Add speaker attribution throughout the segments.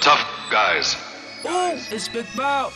Speaker 1: tough guys. Oh, it's Big Bob.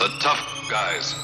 Speaker 2: The tough guys.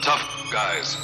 Speaker 2: Tough guys.